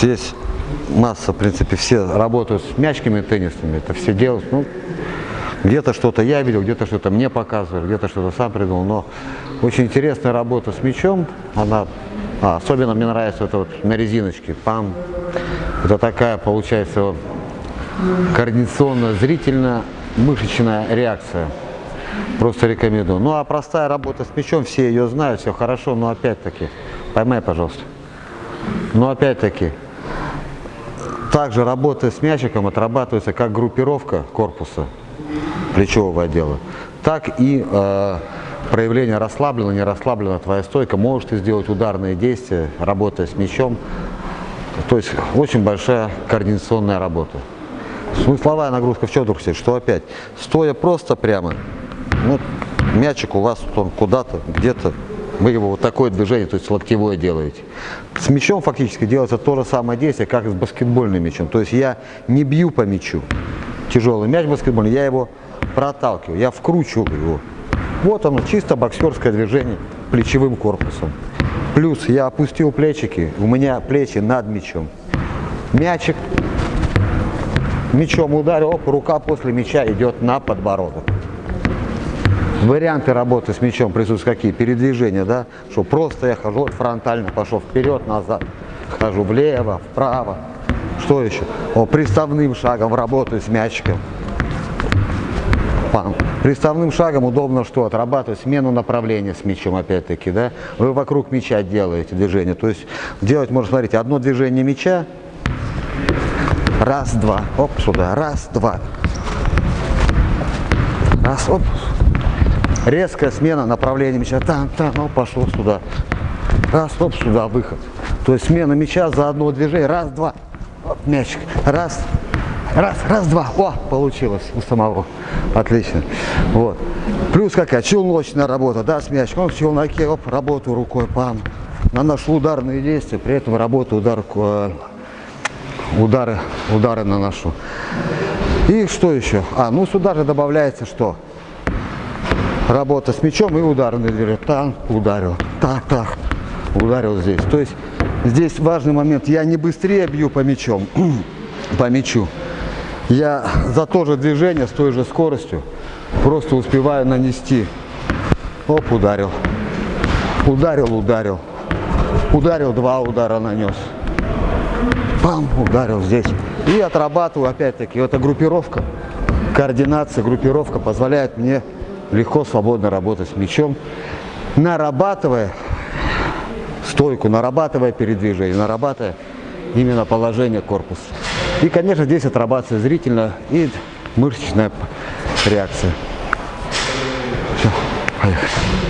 Здесь масса, в принципе, все работают с мячиками теннисными, это все делают, ну, где-то что-то я видел, где-то что-то мне показывали, где-то что-то сам придумал, но очень интересная работа с мячом, она, а, особенно мне нравится это вот на резиночке, пам, это такая, получается, координационно-зрительно-мышечная реакция. Просто рекомендую. Ну а простая работа с мячом, все ее знают, все хорошо, но опять-таки, поймай, пожалуйста. Но опять-таки, также работа с мячиком отрабатывается как группировка корпуса плечевого отдела, так и э, проявление расслабленно, не расслаблена твоя стойка. Можешь ты сделать ударные действия, работая с мячом. То есть очень большая координационная работа. Смысловая нагрузка в чем Что опять? Стоя просто прямо, ну, мячик у вас он куда-то, где-то, вы его вот такое движение, то есть локтевое делаете. С мячом фактически делается то же самое действие, как и с баскетбольным мячом. То есть я не бью по мячу, тяжелый мяч баскетбольный, я его проталкиваю, я вкручиваю его. Вот оно, чисто боксерское движение плечевым корпусом. Плюс я опустил плечики, у меня плечи над мячом. Мячик, мячом ударил, оп, рука после мяча идет на подбородок. Варианты работы с мячом присутствуют какие? Передвижения, да? Что просто я хожу фронтально, пошел вперед, назад, хожу влево, вправо. Что еще? О, приставным шагом работаю с мячиком. Пам. Приставным шагом удобно что? Отрабатывать смену направления с мячом, опять-таки, да? Вы вокруг мяча делаете движение. То есть делать, можно, смотрите, одно движение мяча, раз, два, оп, сюда, раз, два. Раз, оп, резкая смена направления мяча, там, там, ну, пошло сюда, раз, стоп, сюда, выход. То есть смена мяча за одно движение, раз, два, оп, мячик, раз, раз, раз, два, о, получилось у самого, отлично, вот. Плюс какая, челночная работа, да, с мячиком, в челноке, оп, работаю рукой, пам, наношу ударные действия, при этом работаю удар, э, удары, удары наношу. И что еще? А, ну сюда же добавляется что? Работа с мячом и ударный движение. Там ударил, так, так, ударил здесь. То есть здесь важный момент. Я не быстрее бью по мячом, по мячу. Я за то же движение с той же скоростью просто успеваю нанести. Оп, ударил. Ударил, ударил. Ударил, два удара нанес. Пам, ударил здесь. И отрабатываю опять-таки. Это группировка, координация, группировка позволяет мне легко, свободно работать мячом, нарабатывая стойку, нарабатывая передвижение, нарабатывая именно положение корпуса. И, конечно, здесь отрабатывается зрительно и мышечная реакция. Все, поехали.